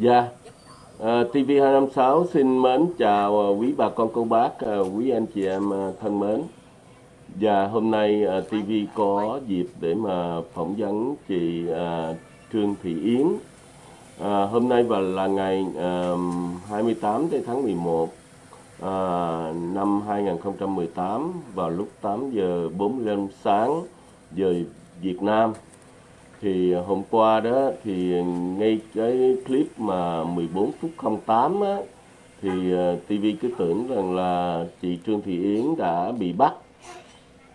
Dạ, yeah. uh, TV256 xin mến chào à, quý bà con cô bác, uh, quý anh chị em à, thân mến. Và yeah, hôm nay uh, TV có dịp để mà phỏng vấn chị uh, Trương Thị Yến. uh, hôm nay và là ngày uh, 28 tháng 11 à, năm 2018 vào lúc 8 giờ 45 sáng giờ Việt Nam thì ờ, hôm qua đó thì ngay cái clip mà 14 phút 08 á thì ờ, TV cứ tưởng rằng là chị Trương Thị Yến đã bị bắt.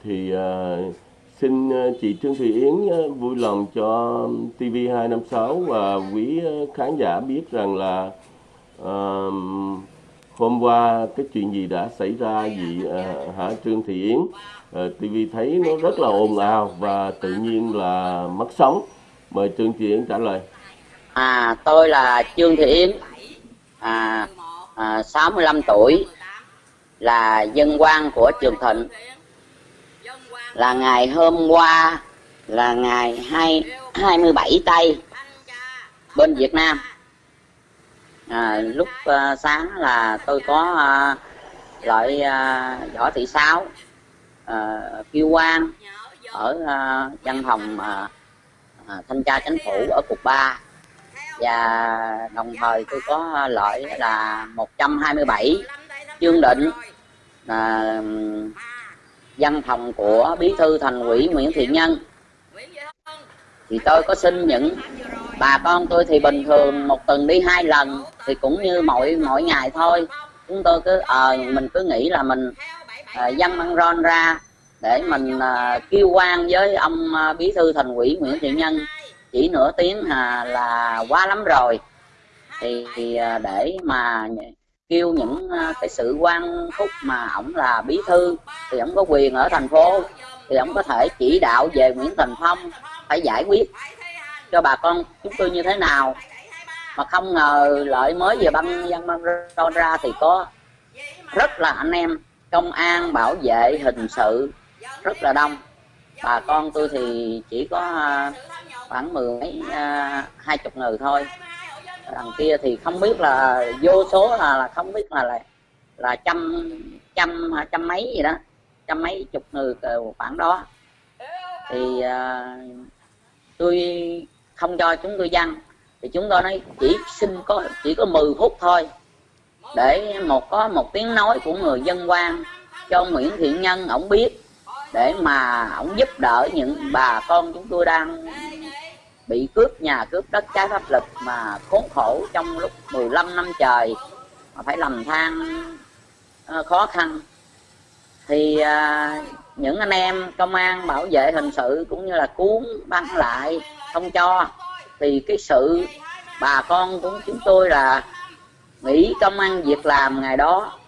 Thì uh, xin chị Trương Thị Yến vui lòng cho TV256 và quý khán giả biết rằng là uh, hôm qua cái chuyện gì đã xảy ra gì à, hả Trương Thị Yến? À, TV thấy nó rất là ồn ào và tự nhiên là mất sóng. Mời Trương Thị Yến trả lời. À tôi là Trương Thị Yến. À, à 65 tuổi là dân quan của Trường Thịnh. Là ngày hôm qua là ngày 2, 27 tây bên Việt Nam à, lúc uh, sáng là tôi có à, uh, loại uh, à, võ thị sáu uh, kiêu quan ở uh, văn phòng uh, thanh tra chính phủ ở cục 3 và đồng thời tôi có loại là 127 chương định là văn phòng của bí thư thành ủy Nguyễn Thiện Nhân thì tôi có xin những bà con tôi thì bình thường một tuần đi hai lần thì cũng như mỗi mỗi ngày thôi. Chúng tôi cứ ờ à, mình cứ nghĩ là mình ờ, à, dân băng ron ra để mình à, kêu quan với ông à, bí thư thành ủy Nguyễn Thiện Nhân. Chỉ nửa tiếng à, là quá lắm rồi. Thì, thì à, để mà kêu những à, cái sự quan phúc mà ổng là bí thư thì ổng có quyền ở thành phố thì ổng có thể chỉ đạo về Nguyễn Thành Phong phải giải quyết cho bà con chúng tôi như thế nào. Mà không ngờ lợi mới về băng dân băng ra thì có rất là anh em công an bảo vệ hình sự rất là đông. Bà con tôi thì chỉ có à, khoảng mười mấy à, hai chục người thôi. Đằng kia thì không biết là vô số là, là không biết là là, là trăm trăm trăm mấy gì đó trăm mấy chục người khoảng đó. Thì uh, tôi không cho chúng tôi dân thì chúng tôi nói chỉ xin có, chỉ có 10 phút thôi. Để một, có một tiếng nói của người dân quan cho Nguyễn Thiện Nhân, ổng biết. Để mà ổng giúp đỡ những bà con chúng tôi đang bị cướp, nhà cướp đất trái pháp luật mà khốn khổ trong lúc 15 năm trời mà phải lầm than ờ, khó khăn. Thì à, những anh em công an bảo vệ hình sự cũng như là cuốn băng lại không cho. Thì cái sự bà con cũng chúng tôi là nghỉ công ăn việc làm ngày đó.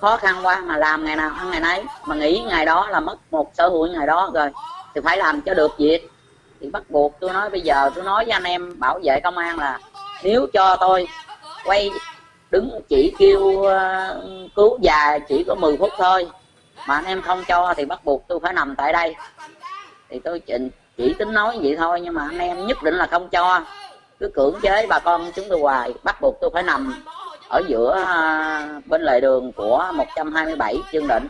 Khó khăn quá mà làm ngày nào ăn ngày nấy. Mà nghỉ ngày đó là mất một sở hữu ngày đó rồi. Thì phải làm cho được việc. Thì bắt buộc tôi nói bây giờ tôi nói với anh em bảo vệ công an là nếu cho tôi quay đứng chỉ kêu uh, cứu già chỉ có 10 phút thôi mà anh em không cho thì bắt buộc tôi phải nằm tại đây. Thì tôi chỉ, chỉ tính nói vậy thôi nhưng mà anh em nhất định là không cho. Cứ cưỡng chế bà con chúng tôi hoài bắt buộc tôi phải nằm ở giữa à, bên lề đường của 127 chương định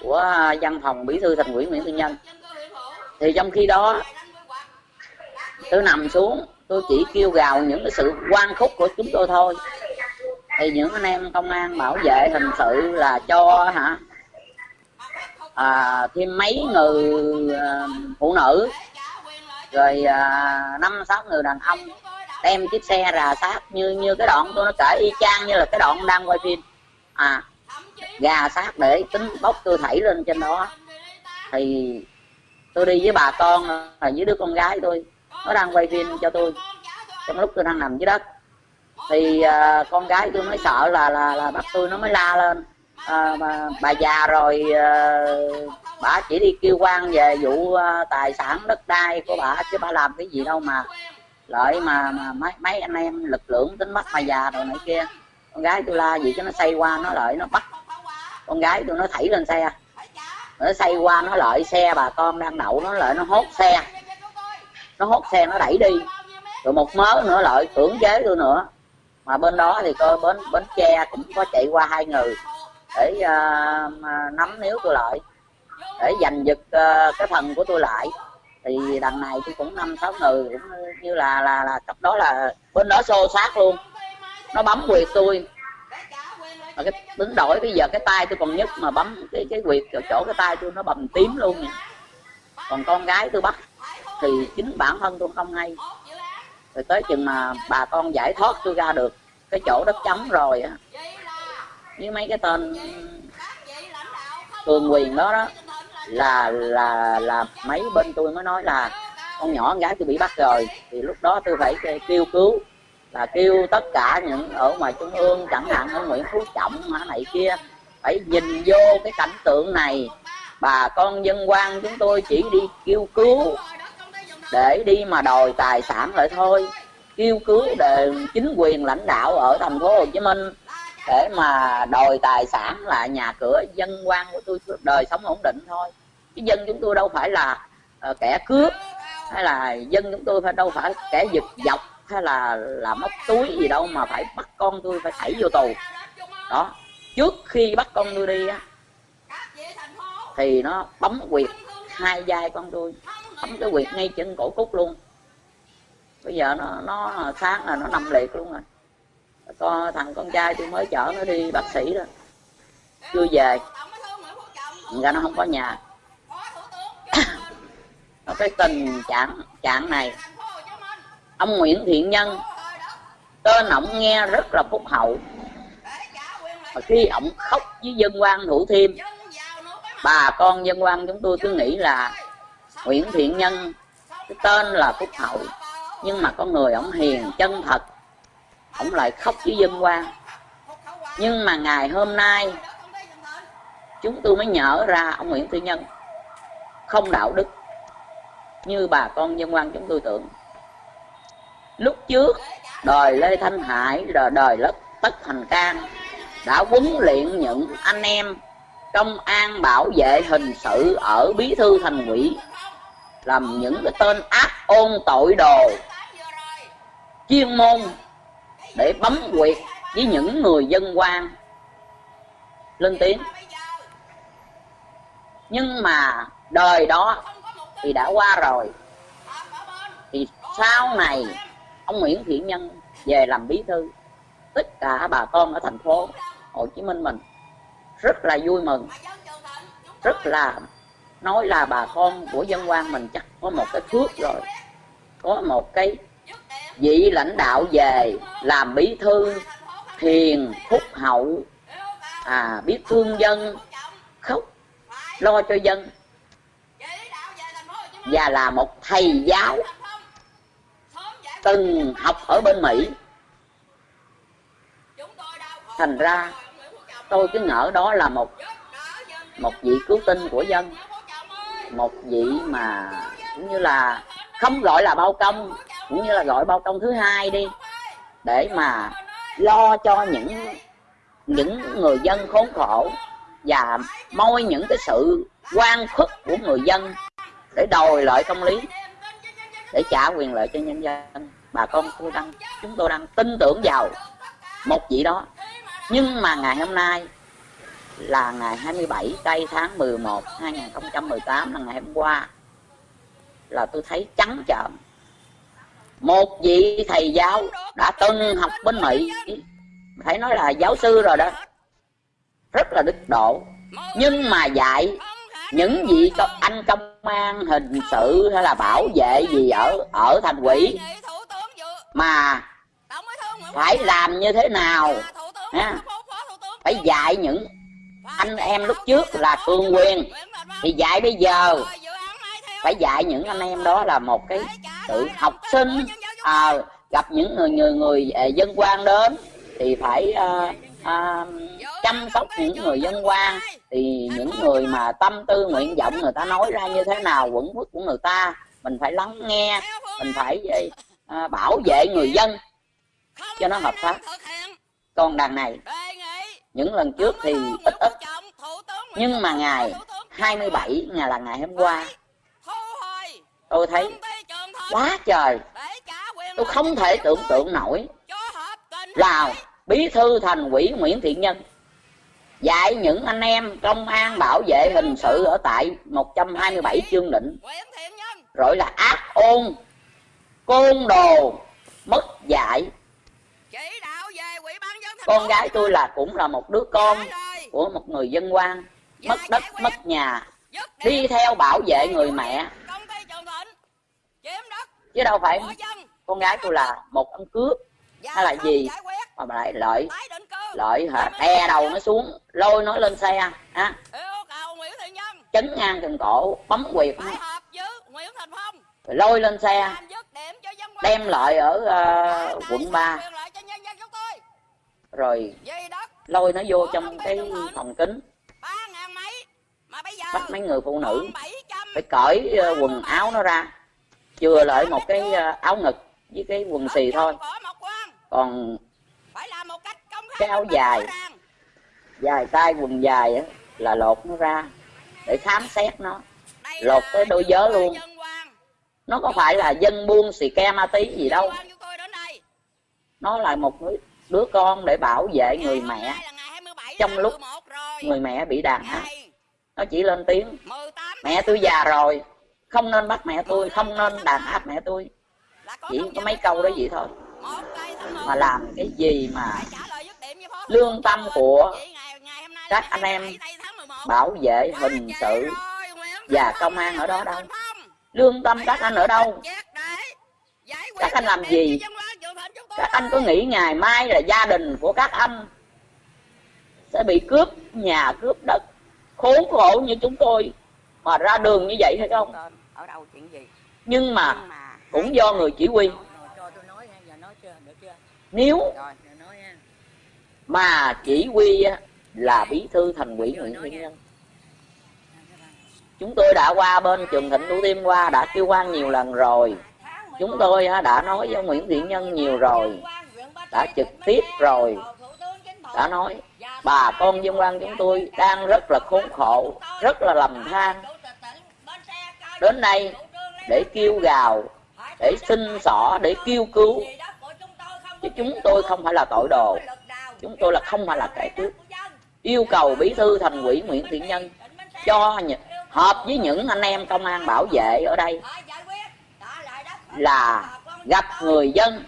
của à, văn phòng bí thư thành ủy Nguyễn Tư Nhân. Thì trong khi đó tôi nằm xuống tôi chỉ kêu gào những cái sự quan khúc của chúng tôi thôi thì những anh em công an bảo vệ hình sự là cho hả? À, thêm mấy người à, phụ nữ rồi à, năm à, sáu người đàn ông đem chiếc xe rà sát như như cái đoạn tôi nó kể y chang như là cái đoạn đang quay phim. À gà sát để tính bốc tôi thảy lên trên đó. Thì tôi đi với bà con là với đứa con gái tôi nó đang quay phim cho tôi. Trong lúc tôi đang nằm dưới đất thì à, con gái tôi mới sợ là là là bắt tôi nó mới la lên. À, mà bà già rồi à, bà chỉ đi kêu quan về vụ à, tài sản đất đai của bà chứ bà làm cái gì đâu mà. Lợi mà, mà mấy mấy anh em lực lượng tính bắt bà già rồi này kia. Con gái tôi la gì cho nó xây qua nó lợi nó bắt. Con gái tôi nó thảy lên xe. Nó xây qua nó lợi xe bà con đang đậu nó lợi nó hốt xe. Nó hốt xe nó đẩy đi. Rồi một mớ nữa lợi cưỡng chế tôi nữa mà bên đó thì coi bến bến tre cũng có chạy qua hai người để uh, nắm níu tôi lại để giành giật uh, cái phần của tôi lại. Thì đằng này tôi cũng năm sáu người cũng như là là là cặp đó là bên đó xô sát luôn. Nó bấm quyệt tôi. Mà cái đứng đổi bây giờ cái tay tôi còn nhất mà bấm cái cái quyệt chỗ, chỗ cái tay tôi nó bầm tím luôn nè. Còn con gái tôi bắt thì chính bản thân tôi không hay rồi tới chừng mà bà con giải thoát tôi ra được, cái chỗ đất trống rồi á. Như mấy cái tên cường quyền đó đó, là là là mấy bên tôi mới nói là con nhỏ con gái tôi bị bắt rồi. Thì lúc đó tôi phải kêu cứu, là kêu tất cả những ở ngoài trung ương, chẳng hạn ở nguyễn phú trọng mà này kia, phải nhìn vô cái cảnh tượng này. Bà con dân quan chúng tôi chỉ đi kêu cứu để đi mà đòi tài sản lại thôi. Kêu cứu để chính quyền lãnh đạo ở thành phố Hồ Chí Minh. Để mà đòi tài sản là nhà cửa dân quan của tôi đời sống ổn định thôi. Chứ dân chúng tôi đâu phải là uh, kẻ cướp hay là dân chúng tôi phải đâu phải kẻ giật dọc hay là là móc túi gì đâu mà phải bắt con tôi phải thảy vô tù. Đó trước khi bắt con tôi đi á thì nó bấm quyệt hai vai con tôi bấm cái quyệt ngay chân cổ cúc luôn. Bây giờ nó nó sáng là nó nằm liệt luôn rồi. Con, thằng con trai tôi mới chở nó đi bác sĩ đó. Chưa về. Ra nó không có nhà. Cái tình trạng trạng này, ông Nguyễn Thiện Nhân tên ổng nghe rất là phúc hậu. Và khi ổng khóc với dân quan thủ thiêm bà con dân quan chúng tôi cứ nghĩ là Nguyễn Thiện Nhân, cái tên là phúc hậu. Nhưng mà con người ổng hiền, chân thật. Ổng lại khóc với dân quan nhưng mà ngày hôm nay, chúng tôi mới nhở ra ông Nguyễn Thiện Nhân. Không đạo đức như bà con dân quan chúng tôi tưởng. Lúc trước, đời lê thanh hải rồi đời lớp tất thành cang, đã huấn luyện những anh em công an bảo vệ hình sự ở bí thư thành ủy làm những cái tên ác ôn tội đồ chuyên môn để bấm quyệt với những người dân quan. Lên tiếng. Nhưng mà đời đó thì đã qua rồi. Thì sau này, ông Nguyễn Thiện Nhân về làm bí thư. Tất cả bà con ở thành phố Hồ Chí Minh mình rất là vui mừng, rất là nói là bà con của dân quan mình chắc có một cái phước rồi. Có một cái vị lãnh đạo về làm bí thư, thiền phúc hậu. À biết thương dân, khóc, lo cho dân. Và là một thầy giáo từng học ở bên Mỹ. Thành ra, tôi cứ ngỡ đó là một một vị cứu tinh của dân một vị mà cũng như là không gọi là bao công, cũng như là gọi bao công thứ hai đi, để mà lo cho những những người dân khốn khổ và moi những cái sự quan khuất của người dân để đòi lại công lý, để trả quyền lợi cho nhân dân. Bà con tôi đang, chúng tôi đang tin tưởng vào một vị đó. Nhưng mà ngày hôm nay là ngày 27 tây tháng 11 2018 là ngày hôm qua. Là tôi thấy trắng trợn. Một vị thầy giáo đã từng học bên Mỹ. Phải nói là giáo sư rồi đó. Rất là đức độ. Nhưng mà dạy những vị anh công an hình sự hay là bảo vệ gì ở ở thành quỷ mà phải làm như thế nào, ha? phải dạy những anh em lúc trước là cương quyền thì dạy bây giờ phải dạy những anh em đó là một cái tự học sinh à, gặp những người người người à, dân quan đến thì phải à, à, chăm sóc những người dân quan. Thì những người mà tâm tư nguyện vọng người ta nói ra như thế nào quẩn quất của người ta mình phải lắng nghe mình phải à, à bảo vệ người dân cho nó hợp pháp. Còn đằng này những lần trước thì ít ít nhưng mà ngày 27 ngày là ngày hôm qua. tôi thấy quá trời. Tôi không thể tưởng tượng nổi. là bí thư thành ủy Nguyễn Thiện Nhân dạy những anh em công an bảo vệ hình sự ở tại 127 chương định. Rồi là ác ôn côn đồ mất dạy con gái tôi là cũng là một đứa con của một người dân quan. Mất đất mất nhà. Đi theo bảo vệ người mẹ. chứ đâu phải con gái tôi là một ông cướp. Hay là gì? mà lại lợi lợi hả? E đầu nó xuống lôi nó lên xe ha chấn ngang từng cổ bấm quyệt lôi lên xe. Đem lại ở uh, quận 3 rồi lôi nó vô trong cái phòng kính. Bắt mấy người phụ nữ phải cởi uh, quần áo nó ra chừa lại một cái uh, áo ngực với cái quần xì thôi. còn cái áo dài dài tay quần dài á, là lột nó ra để khám xét nó. Lột tới đôi giớ luôn. nó có phải là dân buôn xì ke ma tí gì đâu. nó là một đứa con để bảo vệ người mẹ. trong lúc người mẹ bị đàn áp nó chỉ lên tiếng mẹ tôi già rồi không nên bắt mẹ tôi không nên đàn áp mẹ tôi. Chỉ có mấy câu đó vậy thôi. Mà làm cái gì mà lương tâm của các anh em bảo vệ hình sự và công an ở đó đâu? Lương tâm các anh ở đâu? các anh làm gì các anh có nghĩ ngày mai là gia đình của các anh sẽ bị cướp nhà cướp đất. Khốn khổ như chúng tôi mà ra đường như vậy hay không? Nhưng mà cũng do người chỉ huy. Nếu mà chỉ huy là bí thư thành ủy Nguyễn Thiện Nhân chúng tôi đã qua bên trường thịnh thủ tiêm qua đã kêu quan nhiều lần rồi chúng tôi đã nói với Nguyễn Thiện Nhân nhiều rồi, đã trực tiếp rồi, đã nói, bà con dân quan chúng tôi đang rất là khốn khổ, rất là lầm than. Đến đây để kêu gào, để xin xỏ, để kêu cứu, chứ chúng tôi không phải là tội đồ. Chúng tôi là không phải là kẻ cướp. Yêu cầu bí thư thành ủy Nguyễn Thiện Nhân cho hợp với những anh em công an bảo vệ ở đây là gặp người dân.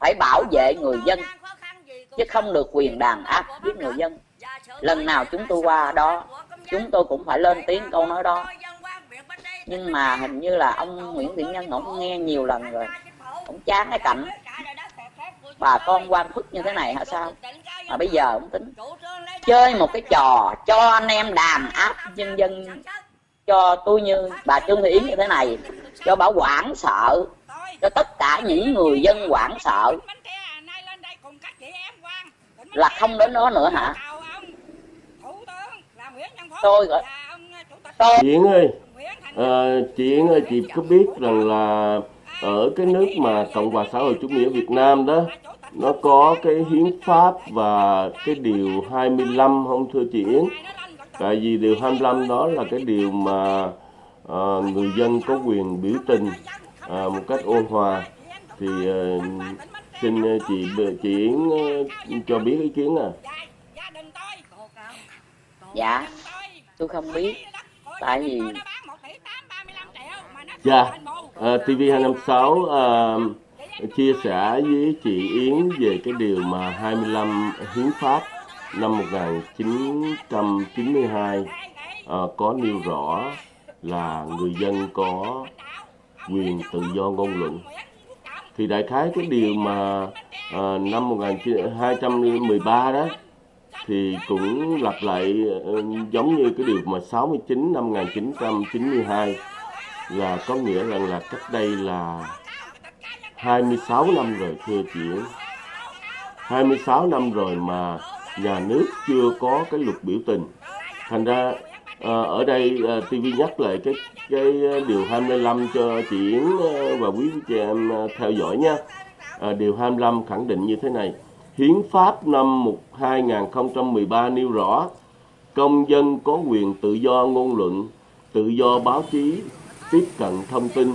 Phải bảo vệ người dân, chứ không được quyền đàn áp giết người dân. Lần nào chúng tôi qua đó, chúng tôi cũng phải lên tiếng câu nói đó. Nhưng mà hình như là ông Nguyễn Thiện Nhân ông nghe nhiều lần rồi, ông chán cái cảnh bà con quan phức như thế này hả sao? Mà bây giờ ông tính chơi một cái trò cho anh em đàn áp nhân dân, cho tôi như bà Trương Thị Yến như thế này cho bảo quản sợ. Cho tất cả những người dân quản sợ. Là không đến đó nữa hả? Tôi gọi tôi chị ơi à, chị ơi chị có biết rằng là ở cái nước mà cộng hòa xã hội chủ nghĩa Việt Nam đó nó có cái hiến pháp và cái điều 25 không thưa chị Yến? Tại vì điều 25 đó là cái điều mà à, người dân có quyền biểu tình à, một cách ôn hòa. Thì à, xin chị chị Yến cho biết ý kiến à dạ tôi không biết. Tại vì dạ à, TV 256 à, chia sẻ với chị Yến về cái điều mà 25 hiến pháp năm 1992 à, có nêu rõ là người dân có quyền tự do ngôn luận. Thì đại khái cái điều mà à, năm 1213 đó thì cũng lặp lại ờ, giống như cái điều mà 69 năm 1992 là có nghĩa rằng là cách đây là 26 năm rồi thưa chị. 26 năm rồi mà nhà nước chưa có cái luật biểu tình. Thành ra à, ở đây ờ, à, TV nhắc lại cái cái ờ, điều 25 cho chị Yến và quý chị em theo dõi nha. À, điều 25 khẳng định như thế này. Hiến pháp năm 2013 nêu rõ công dân có quyền tự do ngôn luận, tự do báo chí, tiếp cận thông tin,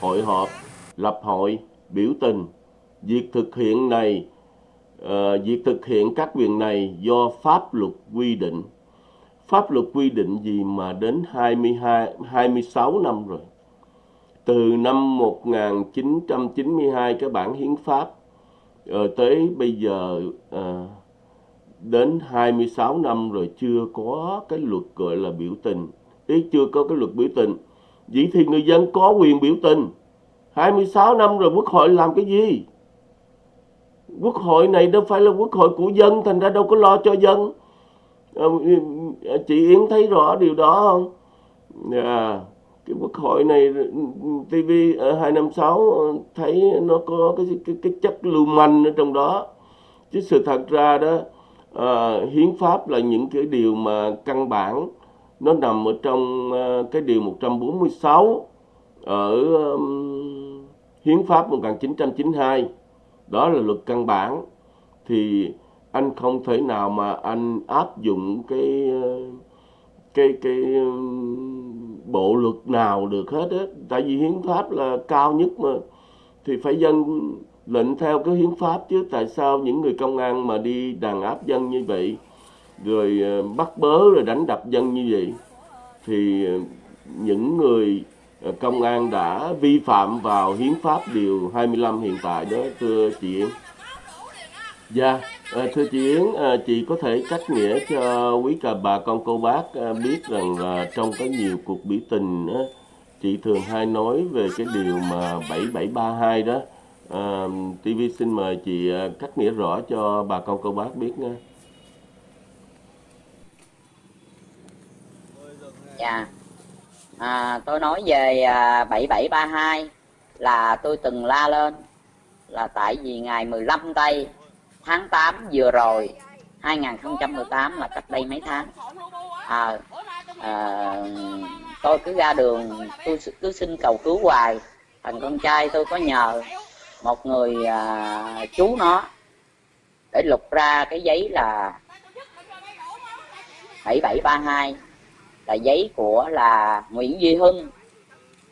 hội họp, lập hội biểu tình. Việc thực hiện này uh, việc thực hiện các quyền này do pháp luật quy định pháp luật quy định gì mà đến 22 26 năm rồi? Từ năm 1992 cái bản hiến pháp rồi tới bây giờ à, đến 26 năm rồi chưa có cái luật gọi là biểu tình. Ý chưa có cái luật biểu tình. Vậy thì người dân có quyền biểu tình. 26 năm rồi quốc hội làm cái gì? Quốc hội này đâu phải là quốc hội của dân thành ra đâu có lo cho dân. Ờ, Ờ, chị Yến thấy rõ điều đó không? À, cái quốc hội này TV ở 256 thấy nó có cái cái, cái chất lưu manh ở trong đó. Chứ sự thật ra đó à, hiến pháp là những cái điều mà căn bản. Nó nằm ở trong ờ, cái điều 146 ở um, hiến pháp 1992 đó là luật căn bản. Thì anh không thể nào mà anh áp dụng cái cái cái um, bộ luật nào được hết á. Tại vì hiến pháp là cao nhất mà. Thì phải dân lệnh theo cái hiến pháp chứ. Tại sao những người công an mà đi đàn áp dân như vậy, rồi ờ, bắt bớ rồi đánh đập dân như vậy, thì ờ, những người ờ, công an đã vi phạm vào hiến pháp điều 25 hiện tại đó, thưa chị em. Dạ, à, thưa chị Yến, à, chị có thể cách nghĩa cho quý cà bà con cô bác à, biết rằng là trong có nhiều cuộc biểu tình á, chị thường hay nói về cái điều mà 7732 đó. À, TV xin mời chị à, cách nghĩa rõ cho bà con cô bác biết nha. Dạ. À, tôi nói về à, 7732 là tôi từng la lên là tại vì ngày 15 tây tháng 8 vừa rồi 2018 là cách đây mấy tháng. À, à, tôi cứ ra đường tôi cứ xin cầu cứu hoài. Thằng con trai tôi có nhờ một người à, chú nó để lục ra cái giấy là 7732 là giấy của là Nguyễn Duy Hưng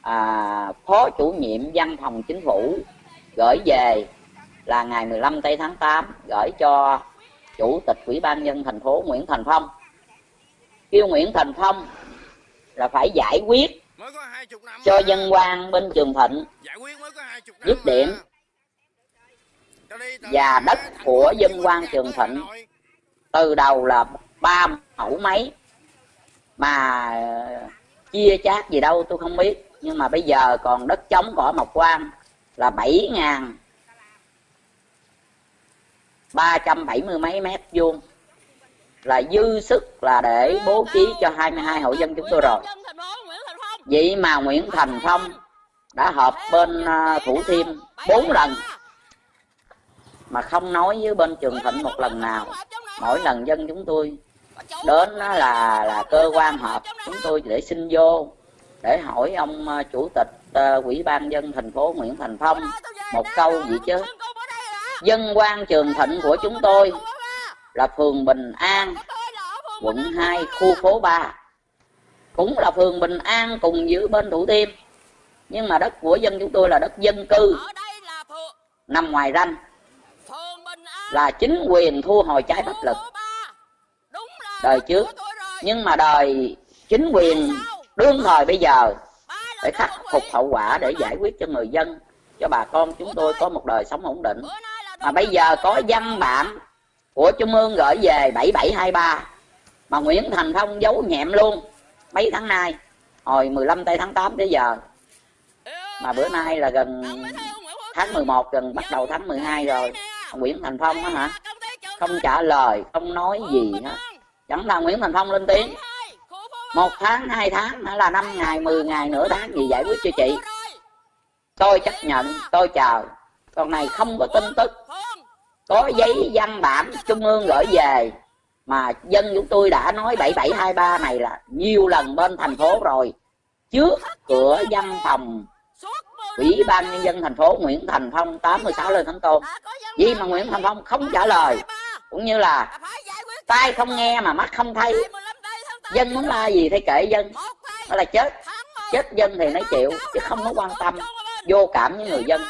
à, phó chủ nhiệm văn phòng chính phủ gửi về là ngày 15 tây tháng 8 gửi cho chủ tịch ủy ban nhân thành phố Nguyễn Thành Phong. Kêu Nguyễn Thành Phong là phải giải quyết cho dân quan bên Trường Thịnh dứt điểm và đất của dân quan Trường Thịnh từ đầu là ba mẫu mấy mà chia chác gì đâu tôi không biết. Nhưng mà bây giờ còn đất trống cỏ mộc quan là bảy ngàn ba trăm bảy mươi mấy mét vuông. Là dư sức là để bố trí cho 22 hộ dân chúng tôi rồi. Vậy mà Nguyễn Thành Phong đã họp bên à, Thủ Thiêm bốn lần, mà không nói với bên Trường Thịnh một lần nào. Mỗi lần dân chúng tôi đến là là cơ quan họp, chúng tôi để xin vô, để hỏi ông à, chủ tịch à, ủy ban dân thành phố Nguyễn Thành Phong một câu gì chứ dân quan trường thịnh của chúng tôi là phường Bình An, quận 2 khu phố 3 cũng là phường Bình An cùng giữ bên Thủ Thiêm. Nhưng mà đất của dân chúng tôi là đất dân cư. Nằm ngoài ranh là chính quyền thu hồi trái pháp luật đời trước. Nhưng mà đời chính quyền đương thời bây giờ để khắc phục hậu quả để giải quyết cho người dân, cho bà con chúng tôi có một đời sống ổn định mà bây giờ có văn bản của trung ương gửi về 7723 mà Nguyễn Thành Phong giấu nhẹm luôn. Mấy tháng nay, hồi 15 tây tháng 8 tới giờ, mà bữa nay là gần tháng 11 gần bắt đầu tháng 12 rồi. Nguyễn Thành Phong á hả? Không trả lời, không nói gì hết. Chẳng là Nguyễn Thành Phong lên tiếng. Một tháng, hai tháng hay là năm ngày 10 ngày, nửa tháng gì giải quyết cho chị? Tôi chấp nhận, tôi chờ còn này không có tin tức. Có giấy văn bản trung ương gửi về, mà dân chúng tôi đã nói 7723 này là nhiều lần bên thành phố rồi. Trước cửa văn phòng ủy ban nhân dân thành phố Nguyễn Thành Phong 86 lên Thánh Tôn. Vì mà Nguyễn Thành Phong không trả lời, cũng như là tai không nghe mà mắt không thấy. Dân muốn la gì thì kệ dân, đó là chết. Chết dân thì nó chịu, chứ không có quan tâm vô cảm với người dân.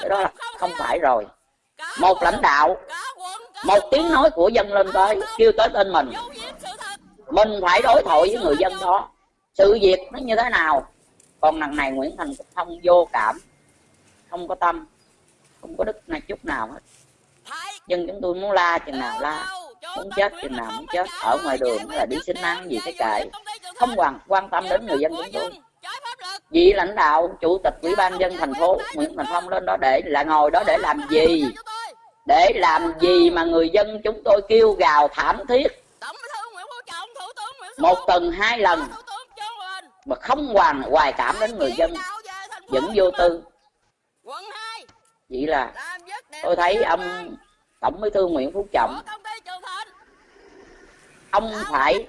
cái đó là không phải rồi. Một lãnh đạo một tiếng nói của dân lên tới kêu tới tên mình. Mình phải đối thoại với người dân đó. Sự việc nó như thế nào? Còn lần này nguyễn thành không vô cảm không có tâm không có đức này chút nào hết. Dân chúng tôi muốn la chừng nào la muốn chết chừng nào muốn chết ở ngoài đường là đi xin ăn gì thế kệ. không quan quan tâm đến người dân chúng tôi vị lãnh đạo, chủ tịch ủy ban dân thành phố nguyễn thành phong lên đó để là ngồi đó để làm gì? Để làm gì mà người dân chúng tôi kêu gào thảm thiết? Một tuần hai lần mà không hoàn hoài cảm đến người dân, vẫn vô tư. Vậy là tôi thấy ông tổng bí thư nguyễn phú trọng, ông phải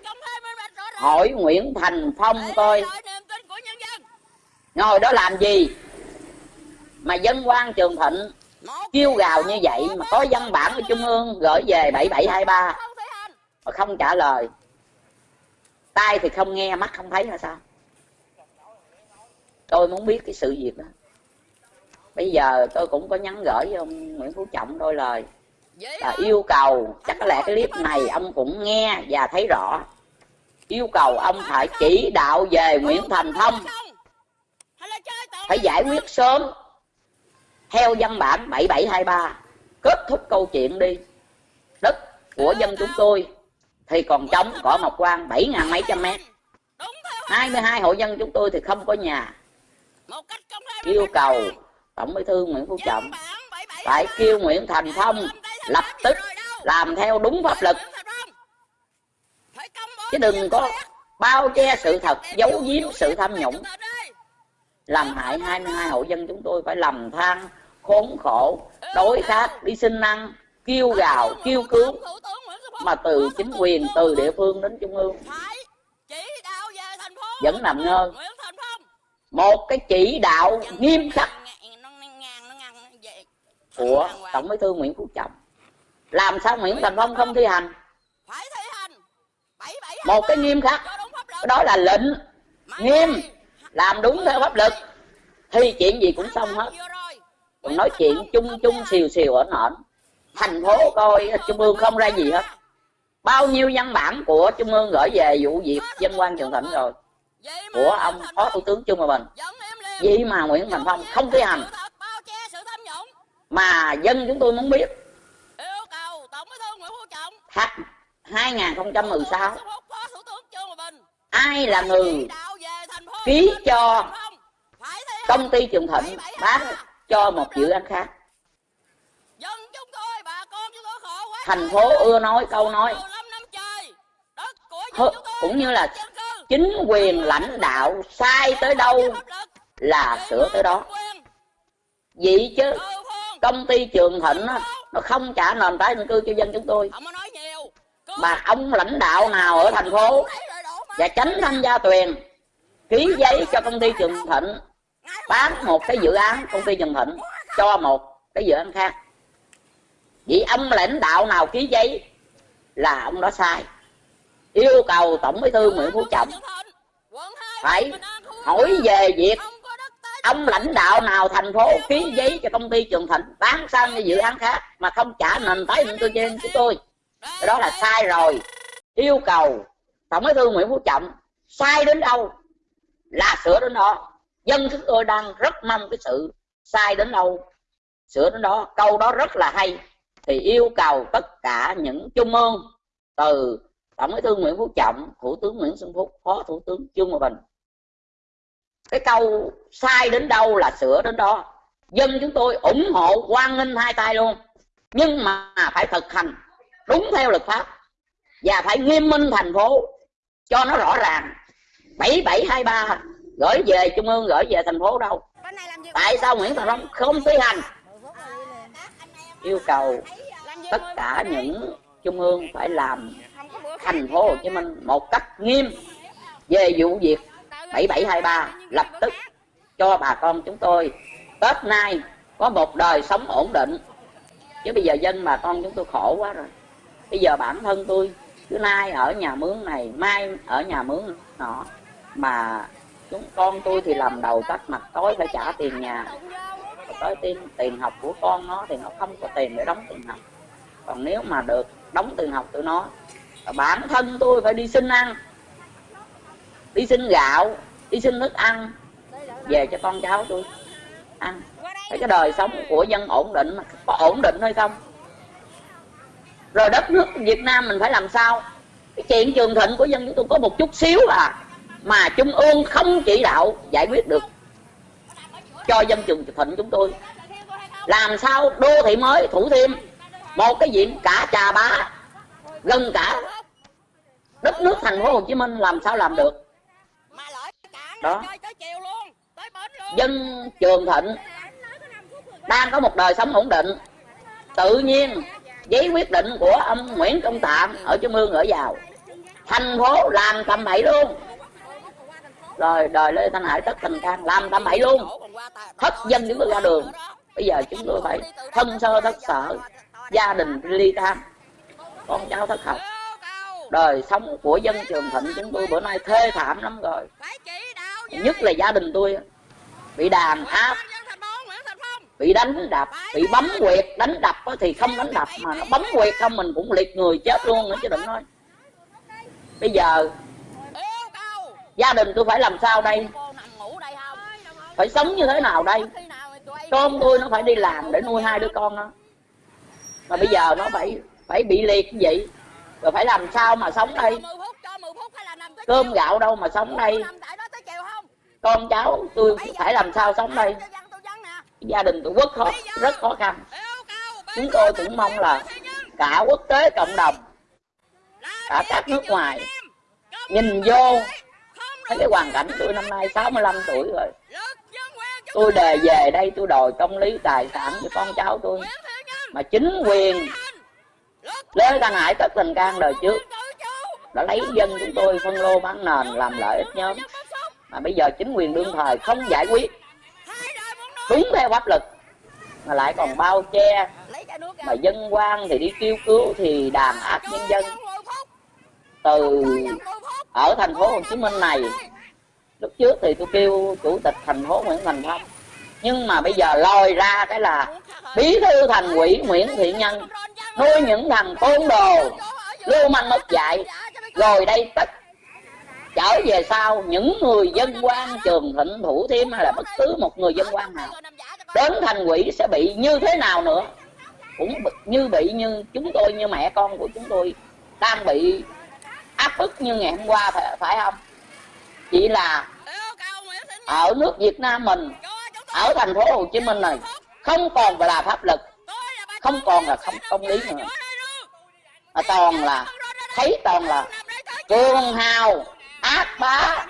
hỏi nguyễn thành phong coi ngồi đó làm gì? Mà dân quan trường thịnh kêu gào như vậy mà có văn bản của trung ương gửi về 7723 mà không trả lời. Tai thì không nghe, mắt không thấy là sao? Tôi muốn biết cái sự việc đó. Bây giờ tôi cũng có nhắn gửi với ông nguyễn phú trọng đôi lời là yêu cầu, chắc có lẽ cái clip này ông cũng nghe và thấy rõ. Yêu cầu ông phải chỉ đạo về nguyễn thành thông phải giải quyết sớm. Theo văn bản 7723 kết thúc câu chuyện đi. Đất của dân chúng tôi thì còn trống, cỏ mọc quan bảy ngàn mấy trăm mét. 22 hộ dân chúng tôi thì không có nhà. Yêu cầu tổng bí thư nguyễn phú trọng phải kêu nguyễn thành phong lập tức làm theo đúng pháp luật. Chứ đừng có bao che sự thật, giấu giếm sự tham nhũng làm hại 22 hộ dân chúng tôi phải lầm than, khốn khổ đối khác đi xin ăn, kêu gào, kêu cứu. Mà từ chính quyền, từ địa phương đến trung ương. Vẫn nằm ngơ. Một cái chỉ đạo nghiêm khắc của tổng bí thư nguyễn phú trọng. Làm sao nguyễn thành phong không thi hành? Một cái nghiêm khắc. Đó là lệnh nghiêm làm đúng theo pháp lực, thì chuyện gì cũng xong hết. Còn nói chuyện chung chung xìu xìu ở nọn thành phố coi trung ương không ra gì hết. Bao nhiêu văn bản của trung ương gửi về vụ việc dân quan trường thịnh rồi. Của ông phó thủ tướng Trung hòa bình. Vậy mà nguyễn thành phong không thi hành. Mà dân chúng tôi muốn biết. Tháng 2016 ai là người ký cho công ty trường thịnh bán cho một dự án khác. Thành phố ưa nói câu nói. Cũng như là chính quyền lãnh đạo sai tới đâu là sửa tới đó. Vậy chứ công ty trường thịnh nó không trả nền tái định cư cho dân chúng tôi. Mà ông lãnh đạo nào ở thành phố và tránh thanh gia tuyền ký giấy cho công ty trường thịnh, bán một cái dự án công ty trường thịnh, cho một cái dự án khác. Vậy ông lãnh đạo nào ký giấy là ông đó sai. Yêu cầu tổng bí thư nguyễn phú trọng phải hỏi về việc ông lãnh đạo nào thành phố ký giấy cho công ty trường thịnh bán sang cái dự án khác mà không trả nền tái định cư trên của tôi. Cái đó là sai rồi. Yêu cầu tổng bí thư nguyễn phú trọng sai đến đâu? Là sửa đến đó. Dân chúng tôi đang rất mong cái sự sai đến đâu. Sửa đến đó, câu đó rất là hay. Thì yêu cầu tất cả những trung ương từ tổng bí thư nguyễn phú trọng, thủ tướng nguyễn xuân phúc, phó thủ tướng trương hòa bình. Cái câu sai đến đâu là sửa đến đó. Dân chúng tôi ủng hộ quan nghênh hai tay luôn. Nhưng mà phải thực hành đúng theo luật pháp. Và phải nghiêm minh thành phố, cho nó rõ ràng. 7723 gửi về trung ương gửi về thành phố đâu. Tại sao nguyễn thành long không thi hành? Yêu cầu tất cả những trung ương phải làm thành phố Hồ Chí Minh một cách nghiêm về vụ việc 7723 lập tức cho bà con chúng tôi Tết nay có một đời sống ổn định. Chứ bây giờ dân bà con chúng tôi khổ quá rồi. Bây giờ bản thân tôi cứ nay ở nhà mướn này mai ở nhà mướn nọ mà chúng con tôi thì làm đầu tắt mặt tối phải trả tiền nhà. Tới tiền tiền học của con nó thì nó không có tiền để đóng tiền học. Còn nếu mà được đóng tiền học tụi nó bản thân tôi phải đi xin ăn, đi xin gạo, đi xin nước ăn, về cho con cháu tôi ăn. Thấy cái đời sống của dân ổn định mà có ổn định hay không? Rồi đất nước Việt Nam mình phải làm sao? Cái chuyện trường thịnh của dân chúng tôi có một chút xíu à mà trung ương không chỉ đạo giải quyết được cho dân trường thịnh chúng tôi. Làm sao đô thị mới thủ thiêm một cái diện cả trà bá gần cả đất nước thành phố Hồ Chí Minh làm sao làm được? Đó. dân trường thịnh đang có một đời sống ổn định. Tự nhiên giấy quyết định của ông Nguyễn Công Tạm ở Trung ương ở vào. Thành phố làm tầm bậy luôn rồi, đời Lê Thanh Hải tất tình can làm tầm bậy luôn. Hết dân chúng tôi ra đường. Bây giờ chúng tôi phải thân sơ thất sở, gia đình ly tan con cháu thất học. Đời sống của dân trường thịnh chúng tôi bữa nay thê thảm lắm rồi. Nhất là gia đình tôi bị đàn áp, bị đánh đập, bị bấm quyệt đánh đập thì không đánh đập mà nó bấm quyệt không mình cũng liệt người chết luôn nữa chứ đừng nói. Bây giờ gia đình tôi phải làm sao đây? Phải sống như thế nào đây? Con tôi nó phải đi làm để nuôi hai đứa con nó mà bây giờ nó phải phải bị liệt như vậy. Rồi phải làm sao mà sống đây? cơm gạo đâu mà sống đây? con cháu tôi phải làm sao sống đây? gia đình tôi rất khó rất khó khăn. Chúng tôi cũng mong là cả quốc tế cộng đồng cả các nước ngoài nhìn vô thấy cái hoàn cảnh tôi năm nay 65 tuổi rồi. Tôi đề về đây tôi đòi công lý tài sản cho con cháu tôi. Mà chính quyền Lê Thanh Hải tất tình can đời trước. Đã lấy dân chúng tôi phân lô bán nền làm lợi ích nhóm. Mà bây giờ chính quyền đương thời không giải quyết. Đúng theo pháp luật. Mà lại còn bao che. Mà dân quan thì đi kêu cứu thì đàn áp nhân dân. từ ở thành phố Hồ Chí Minh này, lúc trước thì tôi kêu chủ tịch thành phố Nguyễn Thành Phong nhưng mà bây giờ lòi ra cái là bí thư thành ủy Nguyễn Thiện Nhân nuôi những thằng côn đồ, lưu manh mất dạy rồi đây tất trở về sau, những người dân quan, trường thịnh, thủ thiêm hay là bất cứ một người dân quan nào, đến thành quỷ sẽ bị như thế nào nữa? Cũng như bị như chúng tôi, như mẹ con của chúng tôi đang bị áp bức như ngày hôm qua phải, phải không? Chỉ là ở nước Việt Nam mình ở thành phố Hồ Chí Minh này không còn là pháp lực không còn là không công lý nữa. Mà toàn là thấy toàn là cường hào ác bá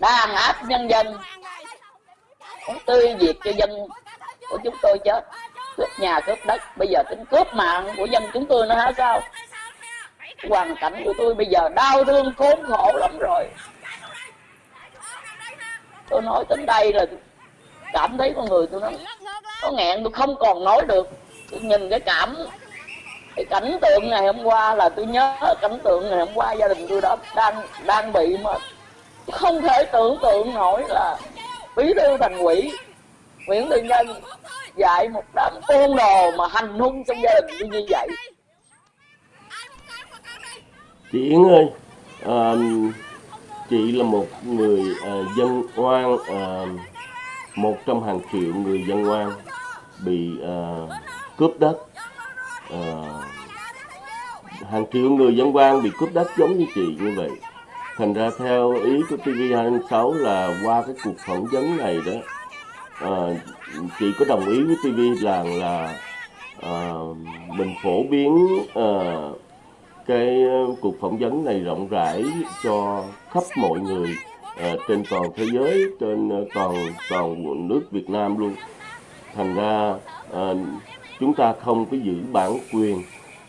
đàn áp nhân dân. Cũng tươi diệt cho dân của chúng tôi chết cướp nhà cướp đất. Bây giờ tính cướp mạng của dân chúng tôi nữa hả sao? Hoàn cảnh của tôi bây giờ đau thương khốn khổ lắm rồi. Tôi nói đến đây là cảm thấy con người tôi nó có nghẹn, tôi không còn nói được. Tôi nhìn cái cảm, cái cảnh tượng ngày hôm qua là tôi nhớ cảnh tượng ngày hôm qua gia đình tôi đó đang đang bị mà không thể tưởng tượng nổi là bí thư thành quỷ nguyễn thiện nhân dạy một đám côn đồ mà hành hung trong gia đình tôi như vậy chị Yến ơi à, chị là một người à, dân oan à, một trong hàng triệu người dân oan bị à, cướp đất. À, hàng triệu người dân oan bị cướp đất giống như chị như vậy. Thành ra theo ý của TV26 là qua cái cuộc phỏng vấn này đó à, chị có đồng ý với TV rằng là à, mình phổ biến à, cái ờ, cuộc phỏng vấn này rộng rãi cho khắp mọi người à, trên toàn thế giới trên ờ, toàn toàn nước Việt Nam luôn. Thành ra à, chúng ta không có giữ bản quyền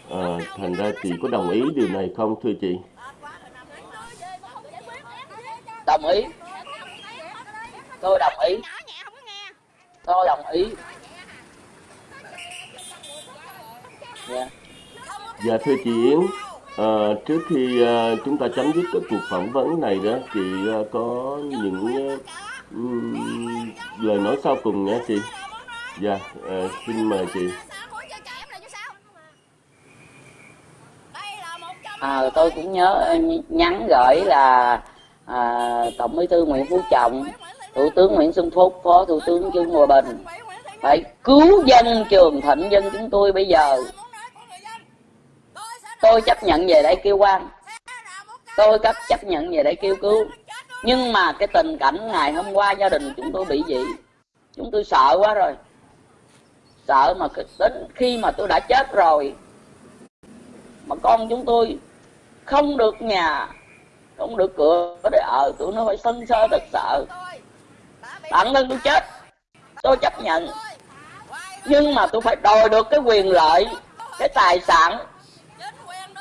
à, thành ra chị có đồng ý điều này không thưa chị? Đồng ý. Tôi đồng ý. Tôi đồng ý. Yeah dạ thưa chị Yến à, trước khi à, chúng ta chấm dứt cái cuộc phỏng vấn này đó, chị à, có những à, lời nói sau cùng nha chị. Dạ, à, xin mời chị. à, tôi cũng nhớ nhắn gửi là à, tổng bí thư nguyễn phú trọng thủ tướng nguyễn xuân phúc phó thủ tướng trương hòa bình phải cứu dân trường thịnh dân chúng tôi bây giờ tôi chấp nhận về đây kêu quan. Tôi cấp chấp nhận về đây kêu cứu. Nhưng mà cái tình cảnh ngày hôm qua gia đình chúng tôi bị gì chúng tôi sợ quá rồi. Sợ mà đến khi mà tôi đã chết rồi, mà con chúng tôi không được nhà, không được cửa để ở, tụi nó phải sân sơ thật sợ bản thân tôi chết. Tôi chấp nhận. Nhưng mà tôi phải đòi được cái quyền lợi, cái tài sản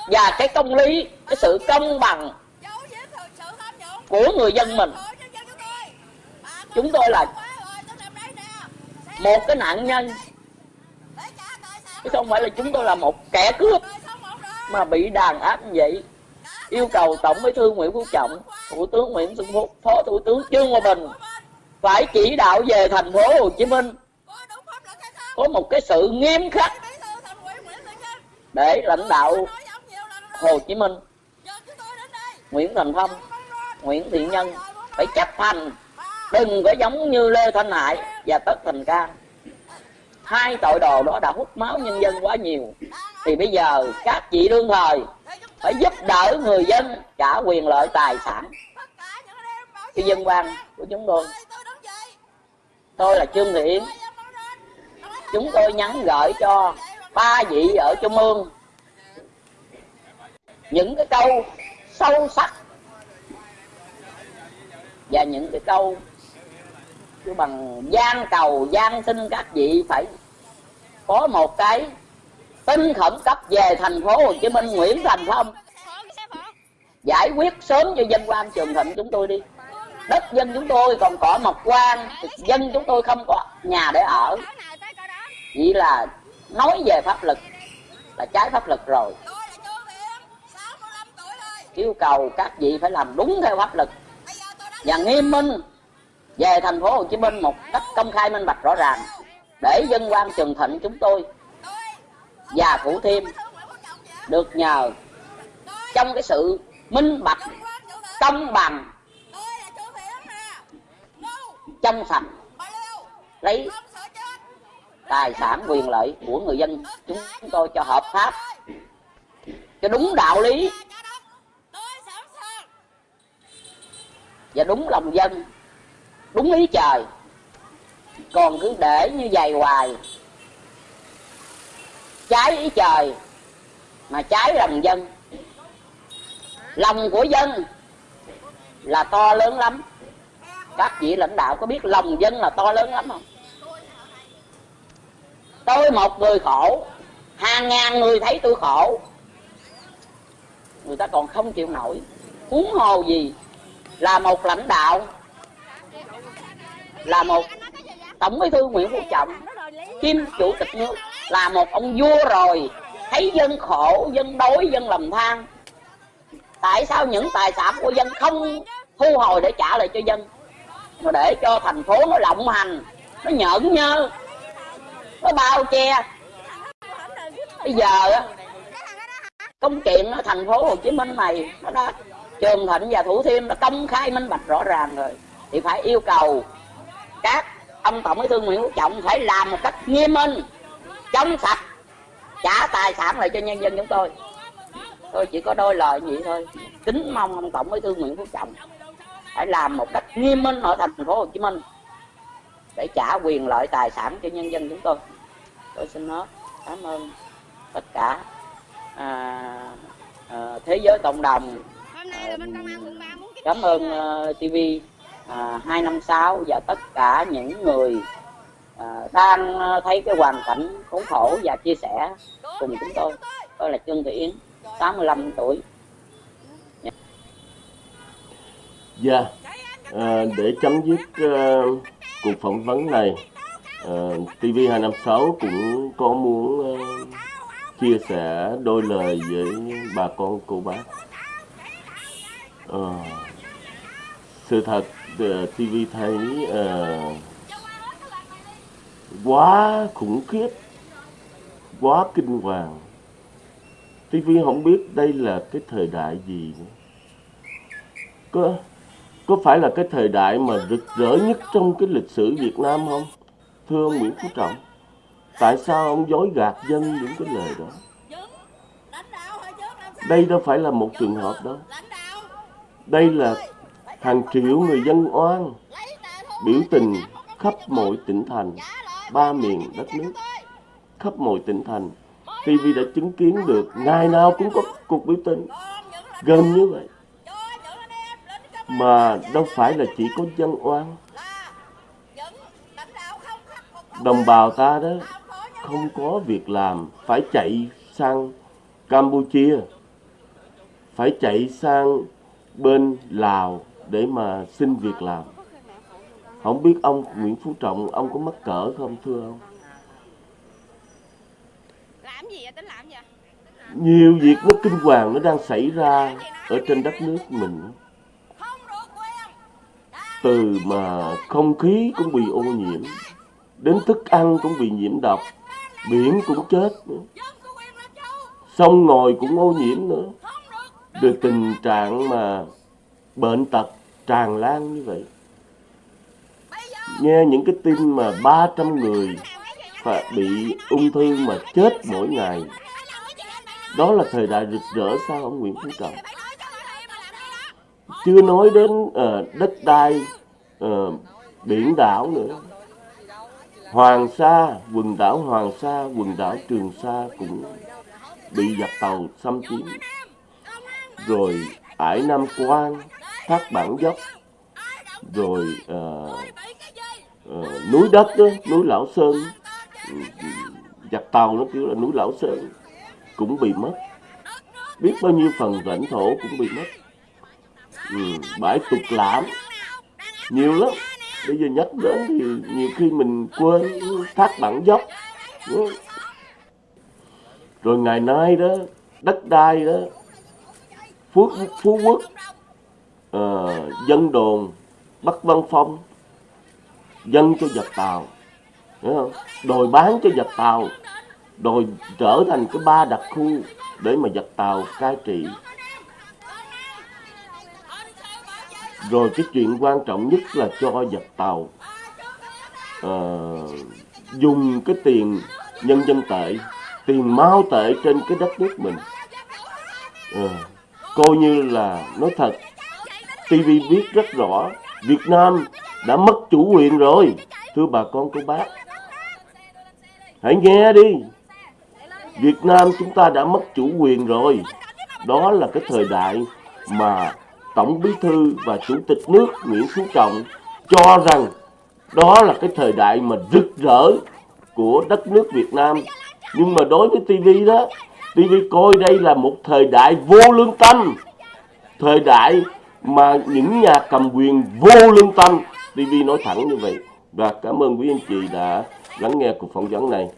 và cái công lý, cái sự công bằng của người dân mình. Chúng tôi là một cái nạn nhân. Chứ không phải là chúng tôi là một kẻ cướp mà bị đàn áp như vậy. Yêu cầu tổng bí thư nguyễn phú trọng, thủ tướng nguyễn xuân phúc, phó thủ tướng trương hòa bình phải chỉ đạo về thành phố hồ chí minh có một cái sự nghiêm khắc để lãnh đạo hồ chí minh. Nguyễn thành phong nguyễn thiện nhân phải chấp hành đừng có giống như lê thanh hải và tất thành cang. Hai tội đồ đó đã hút máu nhân dân quá nhiều. Thì bây giờ các chị đương thời phải giúp đỡ người dân trả quyền lợi tài sản. Cái dân quan của chúng tôi. Tôi là trương thị yến chúng tôi nhắn gửi cho ba vị ở trung ương những cái câu sâu sắc. Và những cái câu cứ bằng gian cầu, gian xin các vị phải có một cái tin khẩn cấp về thành phố Hồ Chí Minh, Nguyễn Thành Phong. Giải quyết sớm cho dân quan Trường Thịnh chúng tôi đi. Đất dân chúng tôi còn cỏ mọc quan dân chúng tôi không có nhà để ở. Chỉ là nói về pháp lực là trái pháp lực rồi yêu cầu các vị phải làm đúng theo pháp lực. Và nghiêm minh về thành phố Hồ Chí Minh một cách công khai minh bạch rõ ràng. Để dân quan Trường Thịnh chúng tôi và Thủ Thiêm được nhờ trong cái sự minh bạch, công bằng trong sạch, lấy tài sản quyền lợi của người dân. Chúng tôi cho hợp pháp, cho đúng đạo lý. Và đúng lòng dân, đúng ý trời. Còn cứ để như vậy hoài, trái ý trời mà trái lòng dân. Lòng của dân là to lớn lắm. Các vị lãnh đạo có biết lòng dân là to lớn lắm không? Tôi một người khổ, hàng ngàn người thấy tôi khổ. Người ta còn không chịu nổi. Huống hồ gì là một lãnh đạo. Là một tổng bí thư nguyễn phú trọng kim chủ tịch nước. Là một ông vua rồi, thấy dân khổ, dân đói, dân lầm than. Tại sao những tài sản của dân không thu hồi để trả lại cho dân? Mà để cho thành phố nó lộng hành, nó nhẫn nhơ, nó bao che. Bây giờ công chuyện ở thành phố hồ chí minh này, nó đã trường thịnh và thủ thiêm đã công khai minh bạch rõ ràng rồi. Thì phải yêu cầu các ông tổng bí thư nguyễn phú trọng phải làm một cách nghiêm minh chống sạch trả tài sản lại cho nhân dân chúng tôi. Tôi chỉ có đôi lời vậy thôi. Kính mong ông tổng bí thư nguyễn phú trọng phải làm một cách nghiêm minh ở thành phố hồ chí minh để trả quyền lợi tài sản cho nhân dân chúng tôi. Tôi xin nói cảm ơn tất cả à, à, thế giới cộng đồng à, cảm ơn uh, tv à, 256 và tất cả những người à, đang thấy cái hoàn cảnh khốn khổ và chia sẻ cùng chúng tôi tôi là Trương Thị Yến 85 tuổi Dạ yeah. à, để chấm dứt uh, cuộc phỏng vấn này uh, TV256 cũng có muốn uh, chia sẻ đôi lời với bà con cô bác. Ờ, sự thật ờ, TV thấy uh, quá khủng khiếp, quá kinh hoàng. TV không biết đây là cái thời đại gì nữa. Có có phải là cái thời đại mà rực rỡ nhất trong cái lịch sử Việt Nam không? Thưa ông Nguyễn Phú Trọng, tại sao ông dối gạt dân những cái lời đó? Đây đâu phải là một trường hợp đâu. Đây là hàng triệu người dân oan biểu tình khắp mọi tỉnh thành, ba miền đất nước, khắp mọi tỉnh thành. TV đã chứng kiến được ngày nào cũng có cuộc biểu tình. Gần như vậy. Mà đâu phải là chỉ có dân oan. Đồng bào ta đó không có việc làm phải chạy sang Campuchia phải chạy sang bên Lào để mà xin việc làm. Không biết ông Nguyễn Phú Trọng ông có mắc cỡ không thưa ông? Làm gì vậy? Tính làm gì nhiều việc nó kinh hoàng nó đang xảy ra ở trên đất nước mình. Từ mà không khí cũng bị ô nhiễm đến thức ăn cũng bị nhiễm độc biển cũng chết nữa. Sông ngòi cũng ô nhiễm nữa được tình trạng mà bệnh tật tràn lan như vậy. Nghe những cái tin mà 300 người phải bị ung thư mà chết mỗi ngày. Đó là thời đại rực rỡ sao ông Nguyễn Phú Trọng. Chưa nói đến uh, đất đai uh, biển đảo nữa. Hoàng Sa quần đảo Hoàng Sa quần đảo Trường Sa cũng bị giặc tàu xâm chiếm rồi ải Nam Quan thác bản dốc. Rồi ờ, ờ, núi đất đó, núi Lão Sơn. Ừ, ừ, Giặc tàu nó kêu là núi Lão Sơn cũng bị mất. Biết bao nhiêu phần lãnh thổ cũng bị mất. Ừ, bãi tục lãm nhiều lắm. Bây giờ nhắc đến thì nhiều khi mình quên thác bản dốc. Ừ. Rồi ngày nay đó đất đai đó phú, phú quốc à, dân đồn bắc văn phong dân cho giặc tàu hiểu không? Đòi bán cho giặc tàu đòi trở thành cái ba đặc khu để mà giặc tàu cai trị. Rồi cái chuyện quan trọng nhất là cho giặc tàu à, dùng cái tiền nhân dân tệ tiền mao tệ trên cái đất nước mình. À, coi như là, nói thật TV biết rất rõ Việt Nam đã mất chủ quyền rồi. Thưa bà con, cô bác, hãy nghe đi. Việt Nam chúng ta đã mất chủ quyền rồi. Đó là cái thời đại mà Tổng Bí thư và Chủ tịch nước Nguyễn Phú Trọng cho rằng đó là cái thời đại mà rực rỡ của đất nước Việt Nam. Nhưng mà đối với TV đó TV coi đây là một thời đại vô lương tâm. Thời đại mà những nhà cầm quyền vô lương tâm. TV nói thẳng như vậy. Và cảm ơn quý anh chị đã lắng nghe cuộc phỏng vấn này.